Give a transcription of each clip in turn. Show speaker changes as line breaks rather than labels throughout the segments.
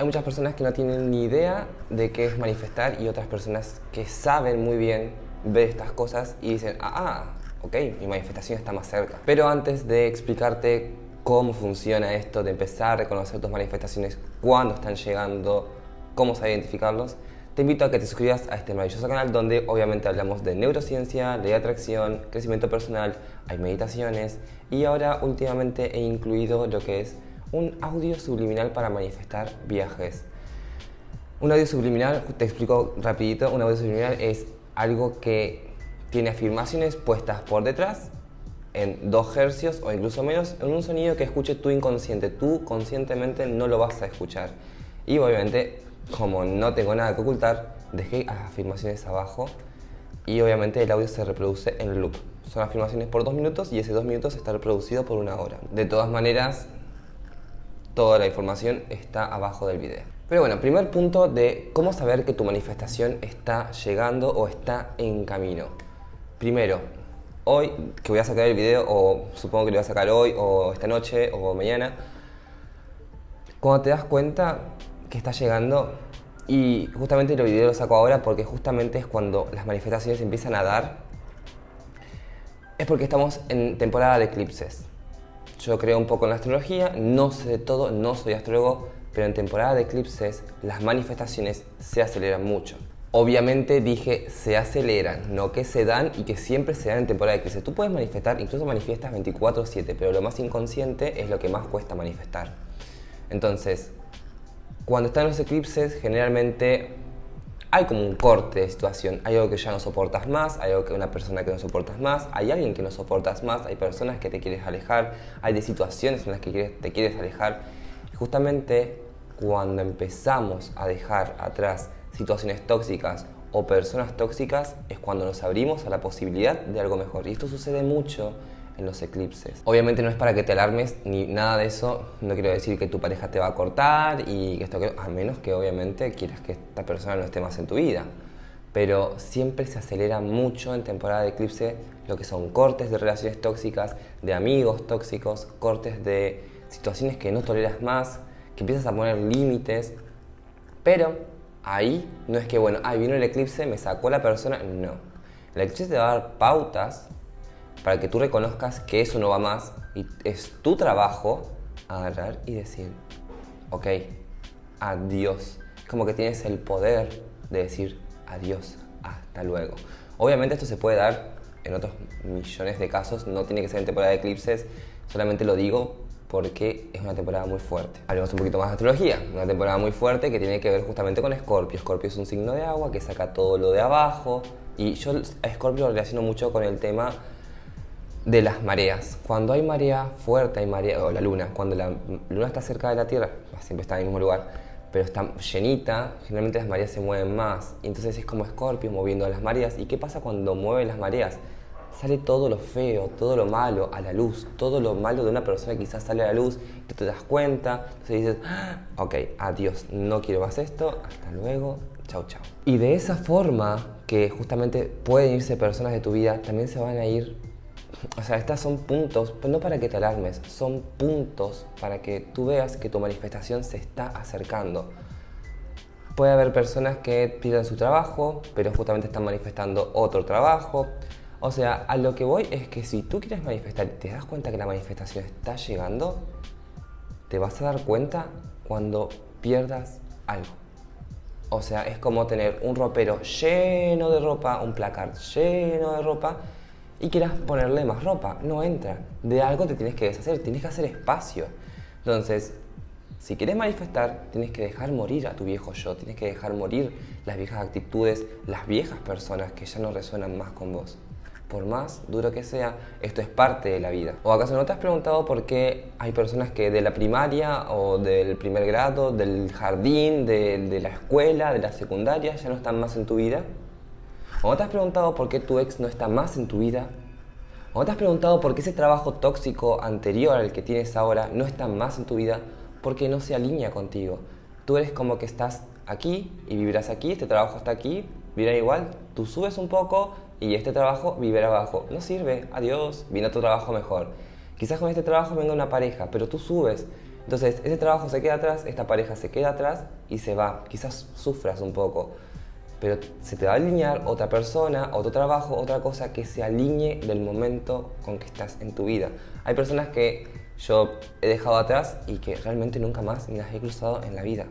Hay muchas personas que no tienen ni idea de qué es manifestar y otras personas que saben muy bien ver estas cosas y dicen, ah, ah, ok, mi manifestación está más cerca. Pero antes de explicarte cómo funciona esto, de empezar a reconocer tus manifestaciones, cuándo están llegando, cómo saber identificarlos, te invito a que te suscribas a este maravilloso canal donde obviamente hablamos de neurociencia, ley de atracción, crecimiento personal, hay meditaciones y ahora últimamente he incluido lo que es un audio subliminal para manifestar viajes. Un audio subliminal, te explico rapidito, un audio subliminal es algo que tiene afirmaciones puestas por detrás en 2 hercios o incluso menos en un sonido que escuche tu inconsciente. Tú conscientemente no lo vas a escuchar. Y obviamente, como no tengo nada que ocultar, dejé las afirmaciones abajo y obviamente el audio se reproduce en loop. Son afirmaciones por 2 minutos y ese 2 minutos está reproducido por una hora. De todas maneras, toda la información está abajo del video. Pero bueno, primer punto de cómo saber que tu manifestación está llegando o está en camino. Primero, hoy que voy a sacar el video, o supongo que lo voy a sacar hoy, o esta noche, o mañana, cuando te das cuenta que está llegando, y justamente el video lo saco ahora porque justamente es cuando las manifestaciones empiezan a dar, es porque estamos en temporada de eclipses. Yo creo un poco en la astrología, no sé de todo, no soy astrólogo, pero en temporada de eclipses las manifestaciones se aceleran mucho. Obviamente dije se aceleran, no que se dan y que siempre se dan en temporada de eclipses. Tú puedes manifestar, incluso manifiestas 24-7, pero lo más inconsciente es lo que más cuesta manifestar. Entonces, cuando están los eclipses, generalmente hay como un corte de situación. Hay algo que ya no soportas más, hay algo que una persona que no soportas más, hay alguien que no soportas más, hay personas que te quieres alejar, hay de situaciones en las que te quieres alejar. justamente cuando empezamos a dejar atrás situaciones tóxicas o personas tóxicas es cuando nos abrimos a la posibilidad de algo mejor. Y esto sucede mucho los eclipses. Obviamente no es para que te alarmes ni nada de eso, no quiero decir que tu pareja te va a cortar y que esto a menos que obviamente quieras que esta persona no esté más en tu vida. Pero siempre se acelera mucho en temporada de eclipse lo que son cortes de relaciones tóxicas, de amigos tóxicos, cortes de situaciones que no toleras más, que empiezas a poner límites, pero ahí no es que, bueno, ahí vino el eclipse, me sacó la persona, no. El eclipse te va a dar pautas para que tú reconozcas que eso no va más y es tu trabajo agarrar y decir, ok, adiós. Como que tienes el poder de decir adiós, hasta luego. Obviamente esto se puede dar en otros millones de casos, no tiene que ser en temporada de eclipses, solamente lo digo porque es una temporada muy fuerte. Hablemos un poquito más de astrología, una temporada muy fuerte que tiene que ver justamente con Escorpio. Escorpio es un signo de agua que saca todo lo de abajo y yo a Escorpio lo relaciono mucho con el tema de las mareas. Cuando hay marea fuerte, hay marea, o la luna, cuando la luna está cerca de la Tierra, siempre está en el mismo lugar, pero está llenita, generalmente las mareas se mueven más. Entonces es como Escorpio moviendo las mareas. ¿Y qué pasa cuando mueve las mareas? Sale todo lo feo, todo lo malo a la luz, todo lo malo de una persona quizás sale a la luz, tú te das cuenta, entonces dices, ah, ok, adiós, no quiero más esto, hasta luego, chao, chao. Y de esa forma que justamente pueden irse personas de tu vida, también se van a ir o sea, estos son puntos, no para que te alarmes, son puntos para que tú veas que tu manifestación se está acercando. Puede haber personas que pierden su trabajo, pero justamente están manifestando otro trabajo. O sea, a lo que voy es que si tú quieres manifestar y te das cuenta que la manifestación está llegando, te vas a dar cuenta cuando pierdas algo. O sea, es como tener un ropero lleno de ropa, un placard lleno de ropa, y quieras ponerle más ropa. No entra. De algo te tienes que deshacer, tienes que hacer espacio. Entonces, si quieres manifestar, tienes que dejar morir a tu viejo yo, tienes que dejar morir las viejas actitudes, las viejas personas que ya no resuenan más con vos. Por más duro que sea, esto es parte de la vida. ¿O acaso no te has preguntado por qué hay personas que de la primaria o del primer grado, del jardín, de, la escuela, de la secundaria, ya no están más en tu vida? ¿O te has preguntado por qué tu ex no está más en tu vida? ¿O te has preguntado por qué ese trabajo tóxico anterior al que tienes ahora no está más en tu vida? Porque no se alinea contigo. Tú eres como que estás aquí y vivirás aquí, este trabajo está aquí, vivirá igual. Tú subes un poco y este trabajo vivirá abajo. No sirve, adiós, viene otro trabajo mejor. Quizás con este trabajo venga una pareja, pero tú subes. Entonces, ese trabajo se queda atrás, esta pareja se queda atrás y se va. Quizás sufras un poco, pero se te va a alinear otra persona, otro trabajo, otra cosa que se alinee del momento con que estás en tu vida. Hay personas que yo he dejado atrás y que realmente nunca más me las he cruzado en la vida.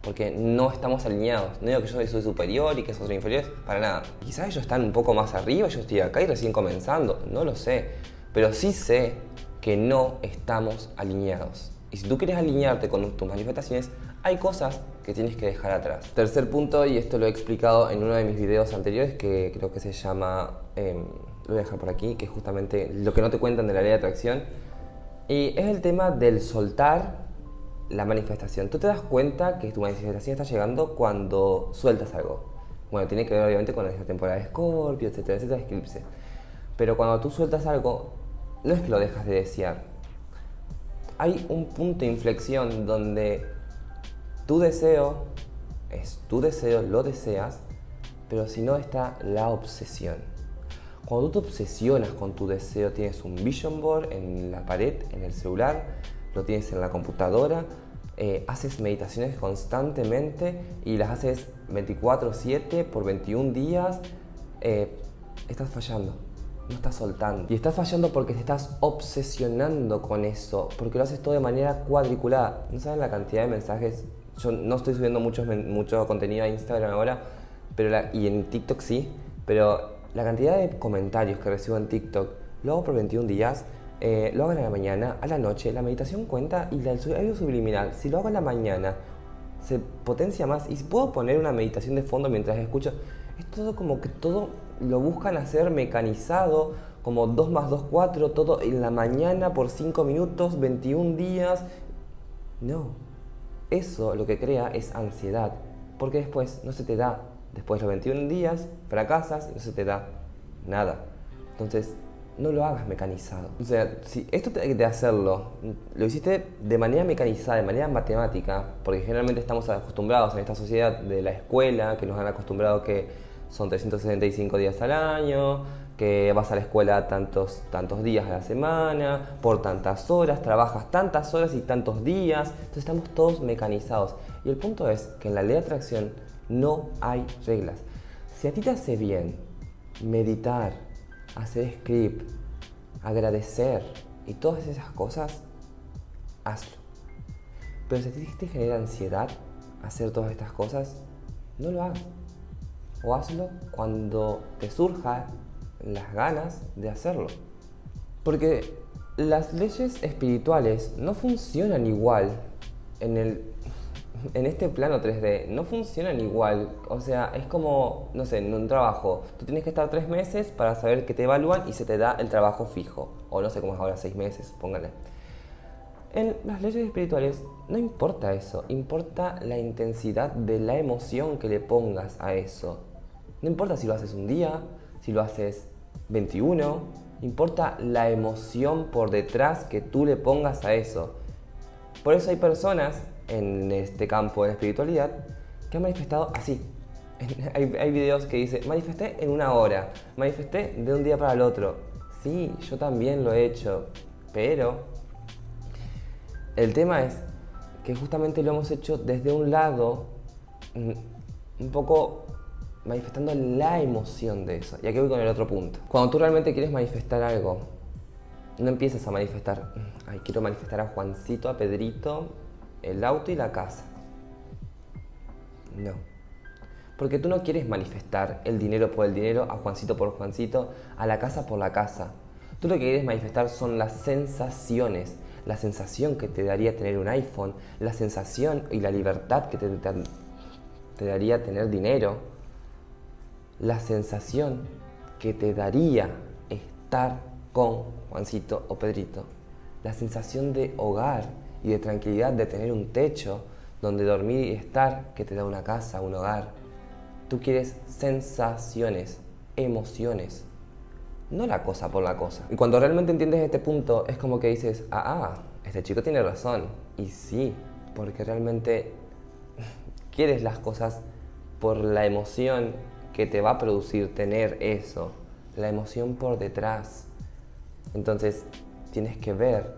Porque no estamos alineados. No digo que yo soy superior y que esos son inferiores, para nada. Quizás ellos están un poco más arriba, yo estoy acá y recién comenzando, no lo sé. Pero sí sé que no estamos alineados. Y si tú quieres alinearte con tus manifestaciones, hay cosas que tienes que dejar atrás. Tercer punto, y esto lo he explicado en uno de mis videos anteriores, que creo que se llama, em, lo voy a dejar por aquí, que es justamente lo que no te cuentan de la ley de atracción. Y es el tema del soltar la manifestación. Tú te das cuenta que tu manifestación está llegando cuando sueltas algo. Bueno, tiene que ver obviamente con la temporada de Scorpio, etcétera, etcétera, eclipse. Pero cuando tú sueltas algo, no es que lo dejas de desear, hay un punto de inflexión donde tu deseo es tu deseo, lo deseas, pero si no está la obsesión. Cuando tú te obsesionas con tu deseo, tienes un vision board en la pared, en el celular, lo tienes en la computadora, eh, haces meditaciones constantemente y las haces 24/7 por 21 días, eh, estás fallando no estás soltando. Y estás fallando porque te estás obsesionando con eso, porque lo haces todo de manera cuadriculada. No saben la cantidad de mensajes. Yo no estoy subiendo mucho, mucho contenido a Instagram ahora, pero y en TikTok sí, pero la cantidad de comentarios que recibo en TikTok, lo hago por 21 días, eh, lo hago en la mañana, a la noche, la meditación cuenta y el audio subliminal, si lo hago en la mañana, se potencia más y puedo poner una meditación de fondo mientras escucho, es todo como que todo lo buscan hacer mecanizado, como 2 más 2, 4, todo en la mañana por 5 minutos, 21 días. No, eso lo que crea es ansiedad, porque después no se te da. Después de los 21 días fracasas y no se te da nada. Entonces, no lo hagas mecanizado. O sea, si esto de hacerlo, lo hiciste de manera mecanizada, de manera matemática, porque generalmente estamos acostumbrados en esta sociedad de la escuela, que nos han acostumbrado que son 365 días al año, que vas a la escuela tantos, tantos días a la semana, por tantas horas, trabajas tantas horas y tantos días, entonces estamos todos mecanizados. Y el punto es que en la ley de atracción no hay reglas. Si a ti te hace bien meditar, hacer script, agradecer y todas esas cosas, hazlo. Pero si a ti te genera ansiedad hacer todas estas cosas, no lo hagas o hazlo cuando te surja las ganas de hacerlo. Porque las leyes espirituales no funcionan igual en, el, en este plano 3D, no funcionan igual. O sea, es como, no sé, en un trabajo, tú tienes que estar tres meses para saber que te evalúan y se te da el trabajo fijo. O no sé cómo es ahora, seis meses, póngale. En las leyes espirituales no importa eso, importa la intensidad de la emoción que le pongas a eso. No importa si lo haces un día, si lo haces 21, importa la emoción por detrás que tú le pongas a eso. Por eso hay personas en este campo de la espiritualidad que han manifestado así. hay, hay videos que dice, manifesté en una hora, manifesté de un día para el otro. Sí, yo también lo he hecho, pero el tema es que justamente lo hemos hecho desde un lado mm, un poco manifestando la emoción de eso. Y aquí voy con el otro punto. Cuando tú realmente quieres manifestar algo, no empieces a manifestar, ay, quiero manifestar a Juancito, a Pedrito, el auto y la casa. No. Porque tú no quieres manifestar el dinero por el dinero, a Juancito por Juancito, a la casa por la casa. Tú lo que quieres manifestar son las sensaciones, la sensación que te daría tener un iPhone, la sensación y la libertad que te, te daría tener dinero, la sensación que te daría estar con Juancito o Pedrito, la sensación de hogar y de tranquilidad, de tener un techo donde dormir y estar, que te da una casa, un hogar. Tú quieres sensaciones, emociones, no la cosa por la cosa. Y cuando realmente entiendes este punto, es como que dices, ah, ah este chico tiene razón. Y sí, porque realmente quieres las cosas por la emoción que te va a producir tener eso, la emoción por detrás. Entonces tienes que ver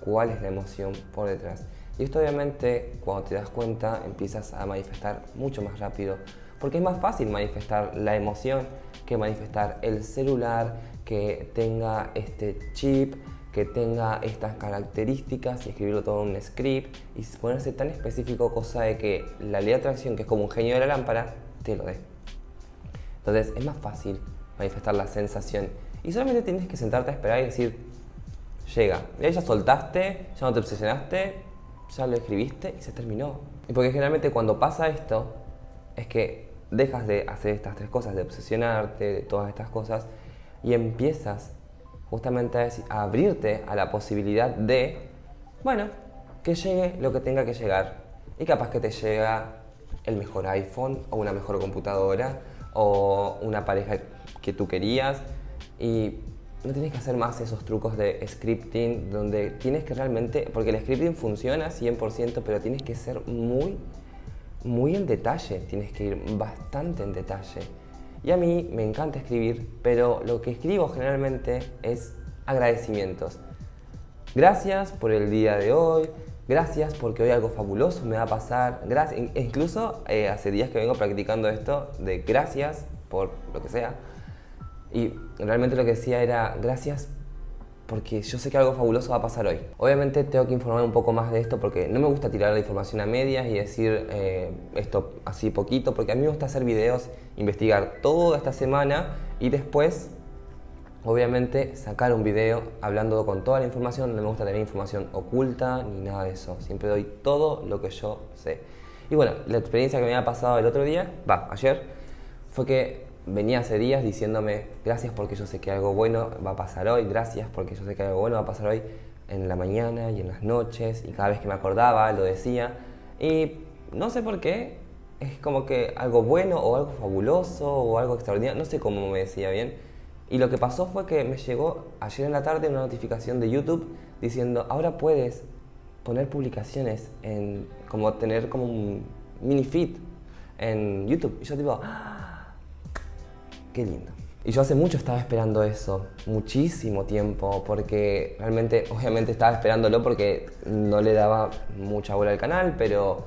cuál es la emoción por detrás. Y esto obviamente cuando te das cuenta empiezas a manifestar mucho más rápido, porque es más fácil manifestar la emoción que manifestar el celular que tenga este chip, que tenga estas características y escribirlo todo en un script y ponerse tan específico cosa de que la ley de atracción, que es como un genio de la lámpara, te lo dé. Entonces es más fácil manifestar la sensación y solamente tienes que sentarte a esperar y decir, llega. Y ahí ya soltaste, ya no te obsesionaste, ya lo escribiste y se terminó. Y porque generalmente cuando pasa esto, es que dejas de hacer estas tres cosas, de obsesionarte, de todas estas cosas, y empiezas justamente a, abrirte a la posibilidad de, bueno, que llegue lo que tenga que llegar. Y capaz que te llega el mejor iPhone o una mejor computadora o una pareja que tú querías y no tienes que hacer más esos trucos de scripting donde tienes que realmente, porque el scripting funciona 100%, pero tienes que ser muy, muy en detalle, tienes que ir bastante en detalle. Y a mí me encanta escribir, pero lo que escribo generalmente es agradecimientos. Gracias por el día de hoy, gracias porque hoy algo fabuloso me va a pasar, gracias, incluso eh, hace días que vengo practicando esto de gracias por lo que sea, y realmente lo que decía era gracias porque yo sé que algo fabuloso va a pasar hoy. Obviamente tengo que informar un poco más de esto porque no me gusta tirar la información a medias y decir eh, esto así poquito, porque a mí me gusta hacer videos, investigar toda esta semana y después, obviamente, sacar un video hablando con toda la información. No me gusta tener información oculta ni nada de eso. Siempre doy todo lo que yo sé. Y bueno, la experiencia que me había pasado el otro día, va, ayer, fue que venía hace días diciéndome gracias porque yo sé que algo bueno va a pasar hoy, gracias porque yo sé que algo bueno va a pasar hoy en la mañana y en las noches y cada vez que me acordaba lo decía y no sé por qué, es como que algo bueno o algo fabuloso o algo extraordinario, no sé cómo me decía bien. Y lo que pasó fue que me llegó ayer en la tarde una notificación de YouTube diciendo ahora puedes poner publicaciones en como tener como un mini feed en YouTube. Y yo tipo, ¡ah! Qué lindo. Y yo hace mucho estaba esperando eso, muchísimo tiempo, porque realmente, obviamente estaba esperándolo porque no le daba mucha bola al canal, pero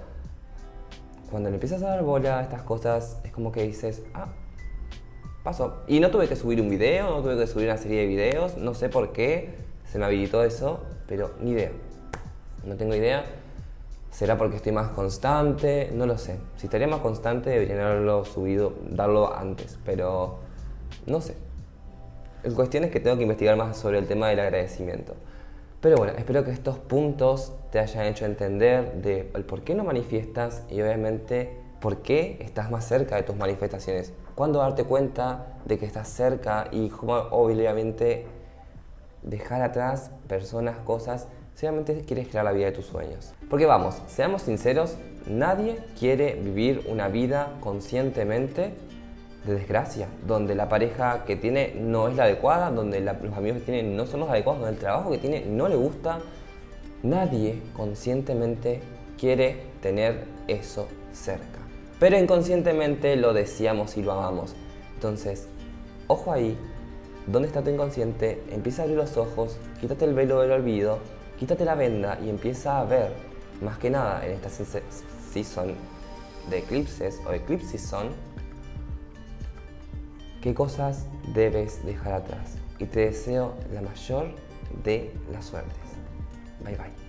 cuando le empiezas a dar bola a estas cosas, es como que dices, ah, pasó. Y no tuve que subir un video, no tuve que subir una serie de videos, no sé por qué se me habilitó eso, pero ni idea. No tengo idea. ¿Será porque estoy más constante? No lo sé. Si estaría más constante debería haberlo subido, darlo antes, pero no sé. La cuestión es que tengo que investigar más sobre el tema del agradecimiento. Pero bueno, espero que estos puntos te hayan hecho entender de el por qué no manifiestas y obviamente por qué estás más cerca de tus manifestaciones. Cuándo darte cuenta de que estás cerca y cómo obviamente dejar atrás personas, cosas si quieres crear la vida de tus sueños. Porque vamos, seamos sinceros, nadie quiere vivir una vida conscientemente de desgracia, donde la pareja que tiene no es la adecuada, donde los amigos que tiene no son los adecuados, donde el trabajo que tiene no le gusta. Nadie conscientemente quiere tener eso cerca. Pero inconscientemente lo deseamos y lo amamos. Entonces, ojo ahí, ¿dónde está tu inconsciente? Empieza a abrir los ojos, quítate el velo del olvido quítate la venda y empieza a ver, más que nada en esta season de eclipses o eclipse season, qué cosas debes dejar atrás. Y te deseo la mayor de las suertes. Bye bye.